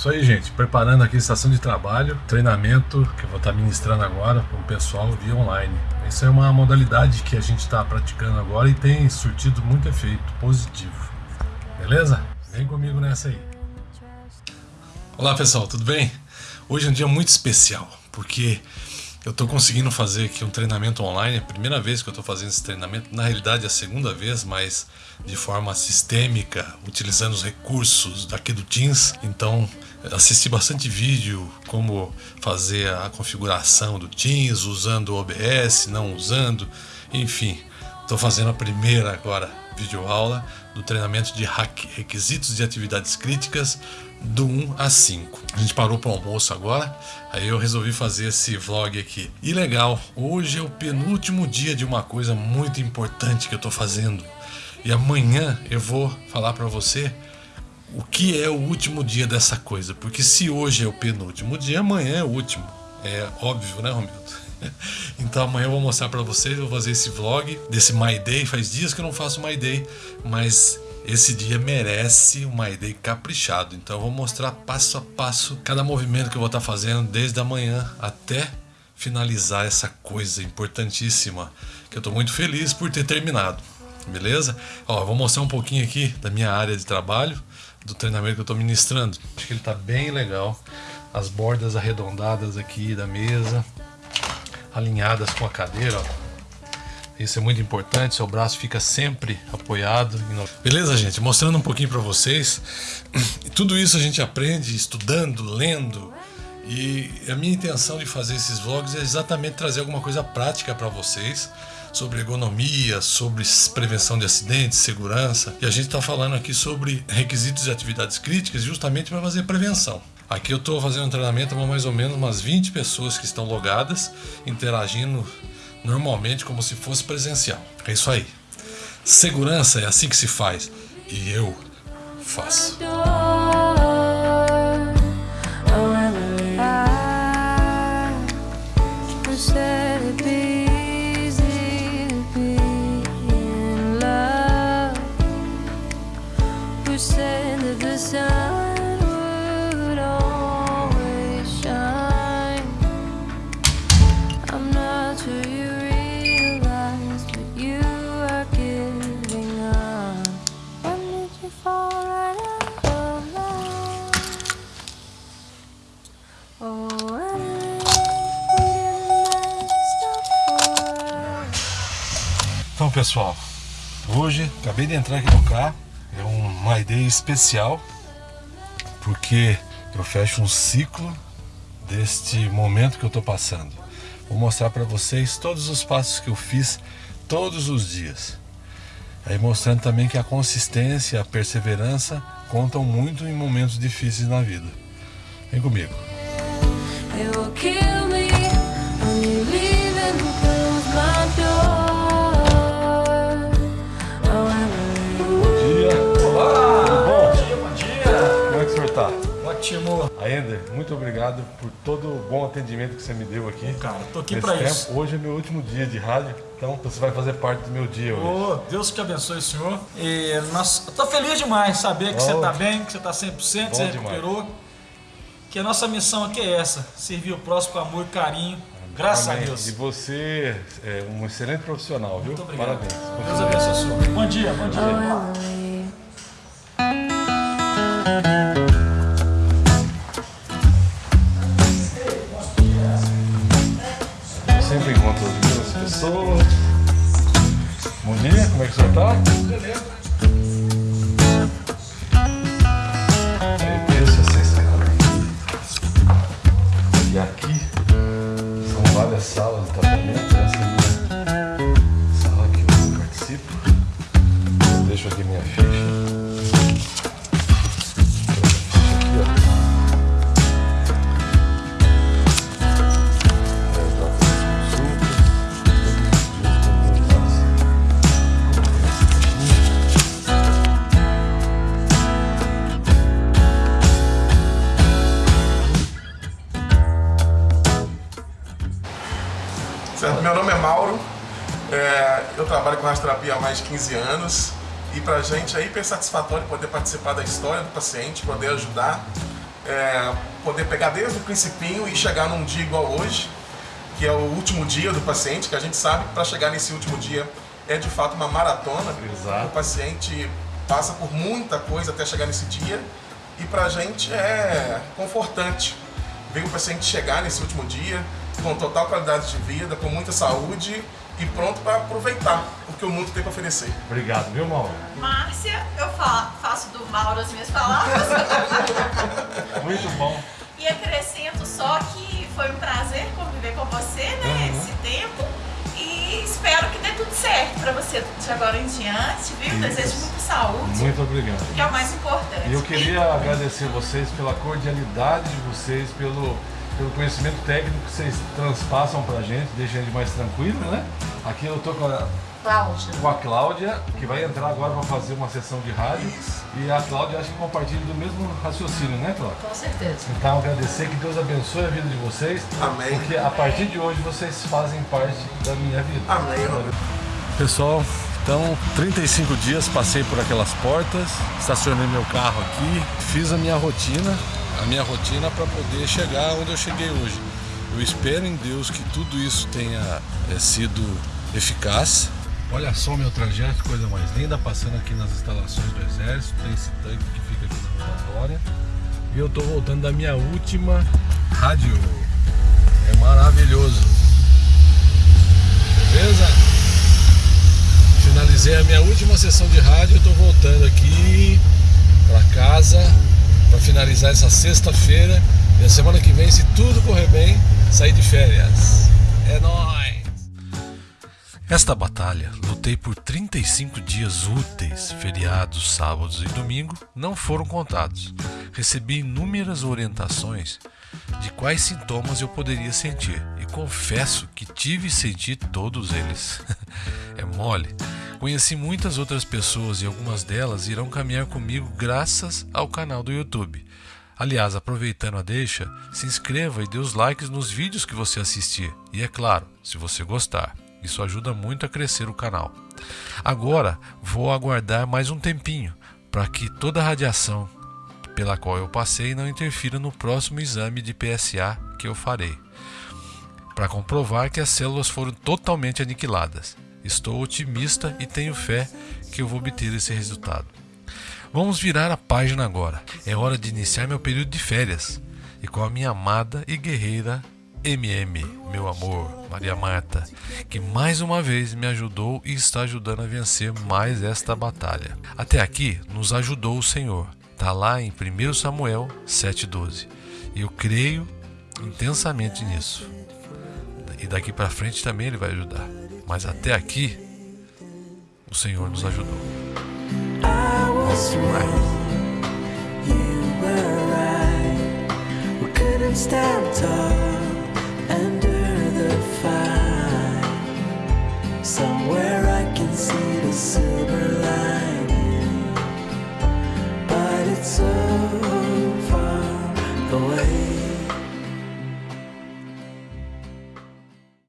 Isso aí, gente. Preparando aqui a estação de trabalho, treinamento que eu vou estar ministrando agora para o pessoal via online. Essa é uma modalidade que a gente está praticando agora e tem surtido muito efeito positivo. Beleza? Vem comigo nessa aí. Olá pessoal, tudo bem? Hoje é um dia muito especial, porque eu estou conseguindo fazer aqui um treinamento online, é a primeira vez que eu estou fazendo esse treinamento, na realidade é a segunda vez, mas de forma sistêmica, utilizando os recursos daqui do Teams. Então, assisti bastante vídeo, como fazer a configuração do Teams, usando o OBS, não usando, enfim. Estou fazendo a primeira agora videoaula do treinamento de requisitos de atividades críticas do 1 a 5. A gente parou para o almoço agora, aí eu resolvi fazer esse vlog aqui. E legal, hoje é o penúltimo dia de uma coisa muito importante que eu estou fazendo. E amanhã eu vou falar para você o que é o último dia dessa coisa. Porque se hoje é o penúltimo dia, amanhã é o último. É óbvio, né, Romildo? Então amanhã eu vou mostrar para vocês, vou fazer esse vlog desse My Day. Faz dias que eu não faço My Day, mas esse dia merece um My Day caprichado. Então eu vou mostrar passo a passo cada movimento que eu vou estar fazendo desde a manhã até finalizar essa coisa importantíssima que eu estou muito feliz por ter terminado. Beleza? Ó, vou mostrar um pouquinho aqui da minha área de trabalho, do treinamento que eu estou ministrando. Acho que ele está bem legal. As bordas arredondadas aqui da mesa, alinhadas com a cadeira, ó. Isso é muito importante, seu braço fica sempre apoiado. Beleza, gente? Mostrando um pouquinho para vocês. Tudo isso a gente aprende estudando, lendo. E a minha intenção de fazer esses vlogs é exatamente trazer alguma coisa prática para vocês sobre ergonomia, sobre prevenção de acidentes, segurança. E a gente está falando aqui sobre requisitos de atividades críticas justamente para fazer prevenção. Aqui eu estou fazendo um treinamento com mais ou menos umas 20 pessoas que estão logadas, interagindo normalmente como se fosse presencial. É isso aí. Segurança é assim que se faz. E eu faço. Pessoal, hoje acabei de entrar aqui no carro, é uma ideia especial, porque eu fecho um ciclo deste momento que eu estou passando. Vou mostrar para vocês todos os passos que eu fiz todos os dias. Aí mostrando também que a consistência a perseverança contam muito em momentos difíceis na vida. Vem comigo. Ótimo. Aender, muito obrigado por todo o bom atendimento que você me deu aqui. Cara, tô aqui para isso. Hoje é meu último dia de rádio, então você vai fazer parte do meu dia hoje. Oh, Deus te abençoe, senhor. E nós, eu tô feliz demais saber que oh, você tá bem, que você tá 100%, que você recuperou. Demais. Que a nossa missão aqui é essa, servir o próximo com amor e carinho. Graças Amém. a Deus. E você é um excelente profissional, muito viu? Obrigado. Parabéns. Deus abençoe, senhor. Bom dia, bom dia. pessoas. Certo? Meu nome é Mauro, é, eu trabalho com rastroterapia há mais de 15 anos e pra gente é hiper satisfatório poder participar da história do paciente, poder ajudar. é, poder pegar desde o principinho e chegar num dia igual hoje, que é o último dia do paciente, que a gente sabe que para chegar nesse último dia é de fato uma maratona. Exato. O paciente passa por muita coisa até chegar nesse dia e para a gente é confortante ver o paciente chegar nesse último dia com total qualidade de vida, com muita saúde e pronto para aproveitar o que o mundo tem para oferecer. Obrigado, viu, Mauro? Márcia, eu faço do Mauro as minhas palavras. Muito bom. E acrescento só que foi um prazer conviver com você, né, uhum. esse tempo. E espero que dê tudo certo para você de agora em diante, viu? Isso. Desejo muita saúde. Muito obrigado. Que é o mais importante. E eu queria agradecer vocês pela cordialidade de vocês, pelo pelo conhecimento técnico que vocês transpassam pra gente, deixa a gente mais tranquilo, né? Aqui eu tô com a Cláudia. Com a Cláudia, que vai entrar agora para fazer uma sessão de rádio. Isso. E a Cláudia acho que compartilha do mesmo raciocínio, né, Cláudia? Com certeza. Então agradecer que Deus abençoe a vida de vocês. Amém. Porque a partir de hoje vocês fazem parte da minha vida. Amém. Pessoal, então 35 dias passei por aquelas portas, estacionei meu carro aqui, fiz a minha rotina a minha rotina para poder chegar onde eu cheguei hoje. Eu espero em Deus que tudo isso tenha é, sido eficaz. Olha só meu trajeto, coisa mais linda, passando aqui nas instalações do Exército, tem esse tanque que fica aqui na rotatória. E eu estou voltando da minha última rádio. É maravilhoso. Beleza? Finalizei a minha última sessão de rádio, estou voltando aqui para casa finalizar essa sexta-feira e a semana que vem, se tudo correr bem, sair de férias. É nóis! Esta batalha, lutei por 35 dias úteis, feriados, sábados e domingo não foram contados. Recebi inúmeras orientações de quais sintomas eu poderia sentir e confesso que tive e senti todos eles. é mole. Conheci muitas outras pessoas e algumas delas irão caminhar comigo graças ao canal do YouTube. Aliás, aproveitando a deixa, se inscreva e dê os likes nos vídeos que você assistir. E é claro, se você gostar. Isso ajuda muito a crescer o canal. Agora vou aguardar mais um tempinho para que toda a radiação pela qual eu passei não interfira no próximo exame de PSA que eu farei, para comprovar que as células foram totalmente aniquiladas. Estou otimista e tenho fé que eu vou obter esse resultado. Vamos virar a página agora. É hora de iniciar meu período de férias e com a minha amada e guerreira MM, meu amor, Maria Marta, que mais uma vez me ajudou e está ajudando a vencer mais esta batalha. Até aqui nos ajudou o Senhor. Está lá em 1 Samuel 7,12. E eu creio intensamente nisso. E daqui para frente também ele vai ajudar. Mas até aqui, o Senhor nos ajudou.